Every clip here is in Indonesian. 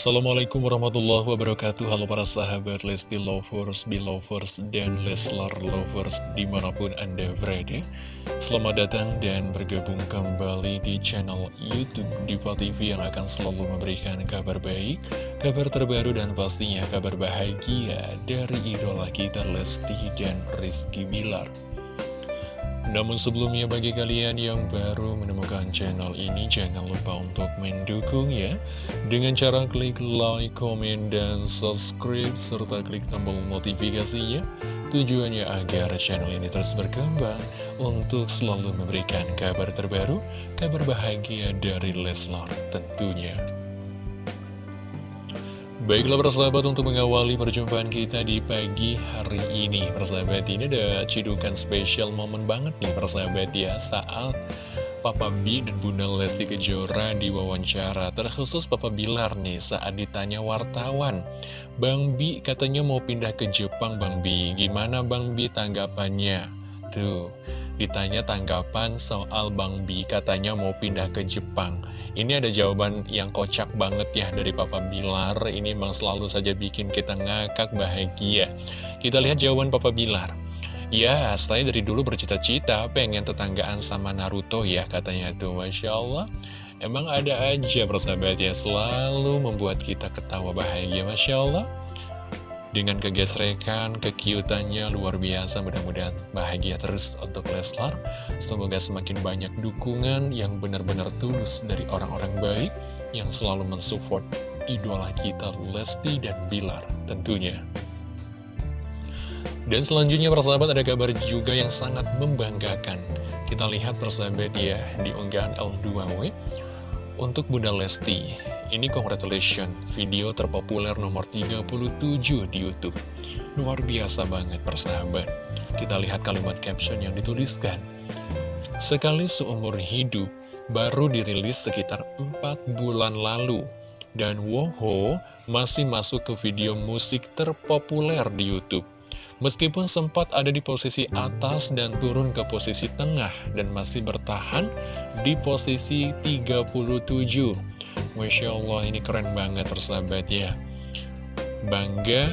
Assalamualaikum warahmatullahi wabarakatuh. Halo para sahabat Lesti Lovers, Belovers, dan Leslar Lovers di mana pun Anda berada. Selamat datang dan bergabung kembali di channel Youtube Diva TV yang akan selalu memberikan kabar baik Kabar terbaru dan pastinya kabar bahagia dari idola kita Lesti dan Rizky Bilar namun sebelumnya bagi kalian yang baru menemukan channel ini jangan lupa untuk mendukung ya. Dengan cara klik like, komen, dan subscribe serta klik tombol notifikasinya. Tujuannya agar channel ini terus berkembang untuk selalu memberikan kabar terbaru, kabar bahagia dari Leslar tentunya Baiklah persahabat untuk mengawali perjumpaan kita di pagi hari ini. Persahabat ini ada cidukan spesial momen banget nih persahabat ya. Saat Papa B dan Bunda Lesti Kejora diwawancara Terkhusus Papa Bilar nih saat ditanya wartawan Bang B katanya mau pindah ke Jepang Bang B. Gimana Bang B tanggapannya? Tuh ditanya tanggapan soal Bang B katanya mau pindah ke Jepang. Ini ada jawaban yang kocak banget ya dari Papa Bilar. Ini memang selalu saja bikin kita ngakak bahagia. Kita lihat jawaban Papa Bilar. Ya, saya dari dulu bercita-cita pengen tetanggaan sama Naruto ya katanya tuh. Masya Allah. Emang ada aja persahabat ya selalu membuat kita ketawa bahagia Masya Allah dengan kegesrekan, kekiutannya luar biasa mudah-mudahan bahagia terus untuk Leslar. Semoga semakin banyak dukungan yang benar-benar tulus dari orang-orang baik Yang selalu mensupport idola kita Lesti dan Bilar tentunya. Dan selanjutnya persahabat ada kabar juga yang sangat membanggakan. Kita lihat persahabat ya di unggahan L2W Untuk Bunda Lesti ini congratulations, video terpopuler nomor 37 di Youtube. Luar biasa banget persahabat. Kita lihat kalimat caption yang dituliskan. Sekali seumur hidup, baru dirilis sekitar 4 bulan lalu. Dan Woho masih masuk ke video musik terpopuler di Youtube. Meskipun sempat ada di posisi atas dan turun ke posisi tengah dan masih bertahan di posisi 37 Masya Allah ini keren banget persahabat ya. Bangga,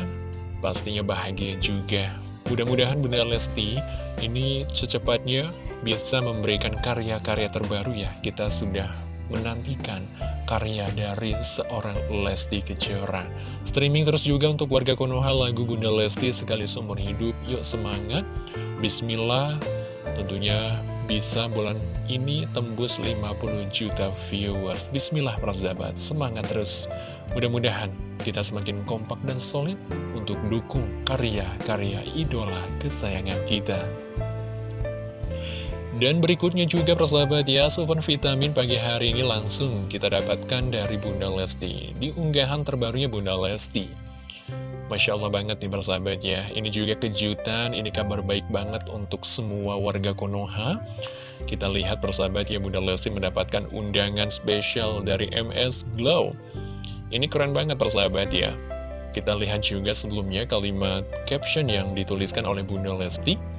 pastinya bahagia juga. Mudah-mudahan Bunda Lesti ini secepatnya bisa memberikan karya-karya terbaru ya. Kita sudah menantikan karya dari seorang Lesti Kejora Streaming terus juga untuk warga Konoha lagu Bunda Lesti sekali seumur hidup Yuk semangat Bismillah Tentunya bisa bulan ini tembus 50 juta viewers. Bismillah persahabat, semangat terus. Mudah-mudahan kita semakin kompak dan solid untuk dukung karya-karya idola kesayangan kita. Dan berikutnya juga persahabat ya, super vitamin pagi hari ini langsung kita dapatkan dari Bunda Lesti. Di unggahan terbarunya Bunda Lesti. Masya Allah banget nih persahabat ya Ini juga kejutan, ini kabar baik banget untuk semua warga Konoha Kita lihat persahabat ya Bunda Lesti mendapatkan undangan spesial dari MS Glow Ini keren banget persahabat ya Kita lihat juga sebelumnya kalimat caption yang dituliskan oleh Bunda Lesti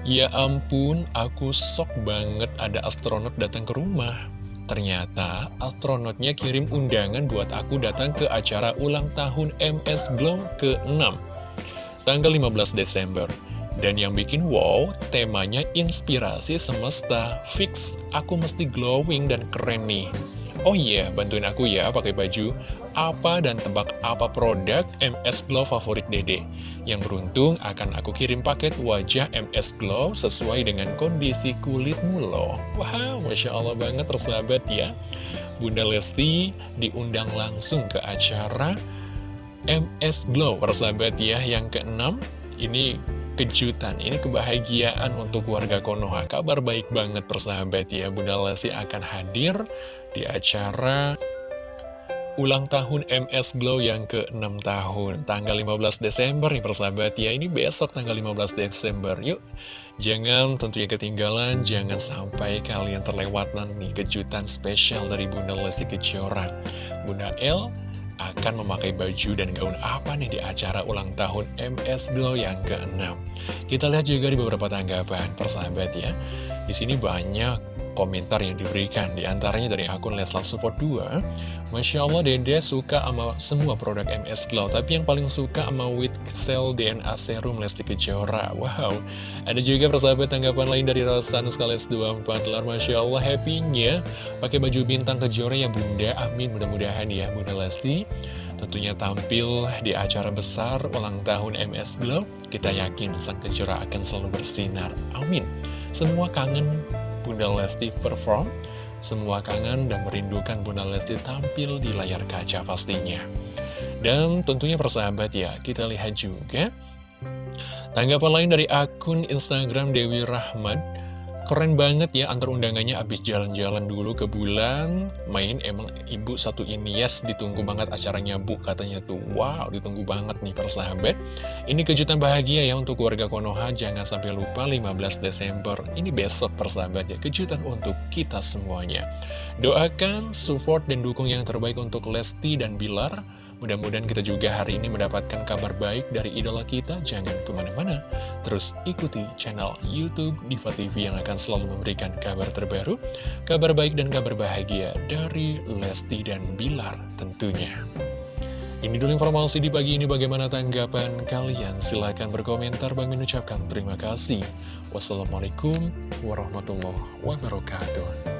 Ya ampun, aku sok banget ada astronot datang ke rumah. Ternyata astronotnya kirim undangan buat aku datang ke acara ulang tahun MS Glow ke-6 Tanggal 15 Desember. Dan yang bikin wow, temanya inspirasi semesta. Fix, aku mesti glowing dan keren nih Oh iya, bantuin aku ya pakai baju apa dan tebak apa produk MS Glow favorit dede. Yang beruntung akan aku kirim paket wajah MS Glow sesuai dengan kondisi kulitmu loh. Wow, Masya Allah banget tersahabat ya. Bunda Lesti diundang langsung ke acara MS Glow, persahabat ya, yang keenam. Ini kejutan, ini kebahagiaan untuk warga Konoha. Kabar baik banget persahabat ya, Bunda Lesti akan hadir di acara ulang tahun MS Glow yang ke-6 tahun. Tanggal 15 Desember nih persahabat ya. Ini besok tanggal 15 Desember. Yuk jangan tentunya ketinggalan. Jangan sampai kalian terlewatan nih kejutan spesial dari Bunda Lesti Kejora. Bunda L akan memakai baju dan gaun apa nih di acara ulang tahun MS Glow yang ke-6. Kita lihat juga di beberapa tanggapan persahabat ya. Di sini banyak komentar yang diberikan. Di antaranya dari akun Leslar Support 2 Masya Allah Dede suka sama semua produk MS Glow Tapi yang paling suka sama With Cell DNA Serum Lesti Kejora. Wow. Ada juga persahabat tanggapan lain dari Rosanus Kales 24 Lar Masya Allah happy-nya Pakai baju bintang Kejora ya bunda. Amin mudah-mudahan ya Bunda Lesti. Tentunya tampil di acara besar ulang tahun MS Glow Kita yakin sang Kejora akan selalu bersinar. Amin. Semua kangen Bunda Lesti perform Semua kangen dan merindukan Bunda Lesti tampil di layar kaca pastinya. Dan tentunya persahabat ya Kita lihat juga Tanggapan lain dari akun Instagram Dewi Rahmat Keren banget ya antar undangannya. Abis jalan-jalan dulu ke bulan Main emang ibu satu ini yes ditunggu banget acaranya bu katanya tuh. Wow ditunggu banget nih persahabat Ini kejutan bahagia ya untuk warga Konoha Jangan sampai lupa 15 Desember. Ini besok persahabat ya kejutan untuk kita semuanya. Doakan, support, dan dukung yang terbaik untuk Lesti dan Bilar Mudah-mudahan kita juga hari ini mendapatkan kabar baik dari idola kita. Jangan ke mana-mana. Terus ikuti channel Youtube Diva TV yang akan selalu memberikan kabar terbaru, kabar baik dan kabar bahagia dari Lesti dan Bilar tentunya. Ini dulu informasi di pagi ini bagaimana tanggapan kalian? Silahkan berkomentar. Bang mengucapkan terima kasih. Wassalamualaikum warahmatullahi wabarakatuh.